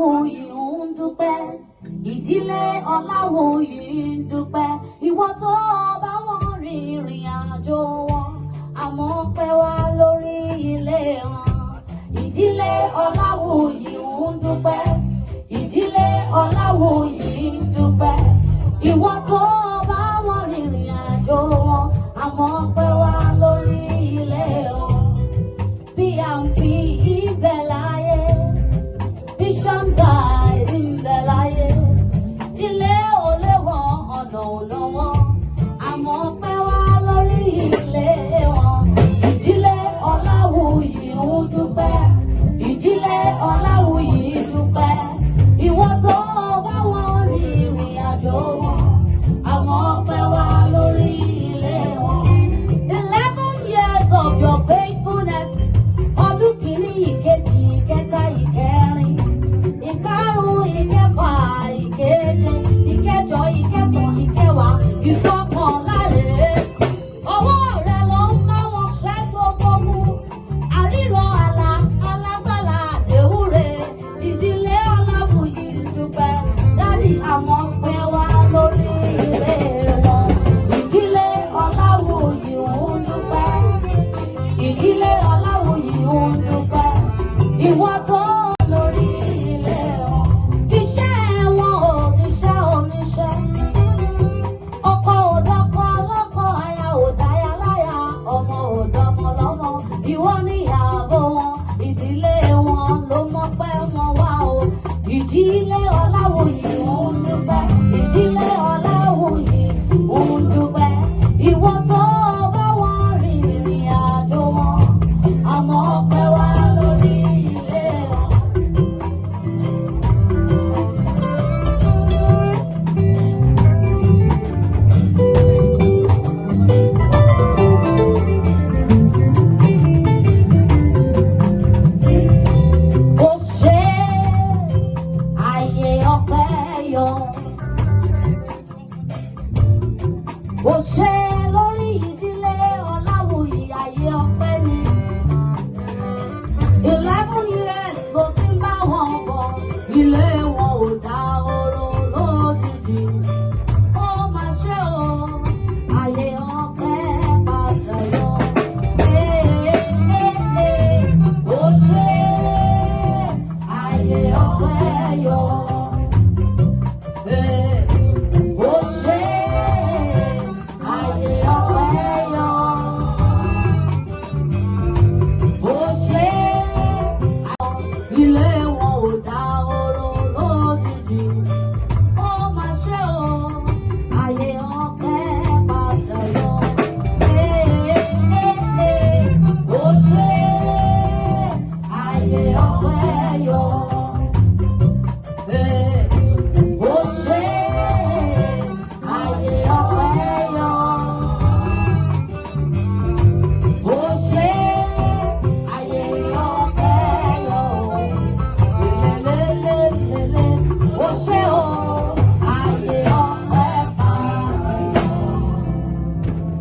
Ọláwòyè ń dúpẹ́ ìdílé Ọláwòyè ń dúpẹ́ ìwọ tó bá wọn rin ìrìn àjò wọn àmọ́ pẹ́ wá lórí ilé wọn ìdílé Ọláwòyè ń dúpẹ́ ìdílé Ọláwòyè ń dúpẹ́ ìwọ tó bá wọn rin ìrìn àjò wọn àmọ́ pẹ́ wá lórí ilé wọn bí à ń fi ibẹ̀ la. ọ̀nà ò lọ́wọ́ àmọ́ pẹ́ wá lórí ilé wọn ìdílé Ọláwuyì ń dúpẹ́ ìdílé Ọláwuyì dúpẹ́ ìwọ tó wá wọn rí ìrìn àjò wọn àmọ́ pẹ́ wá lórí ilé wọn. eleven years of your faithfulness ọdún kìíní ìkejì ìkẹta ìkẹrin ìkarùn-ún ìkẹfà ìkeje. You Ewopeo Ó ṣe lórí Eleven years ló ti ń bá wọn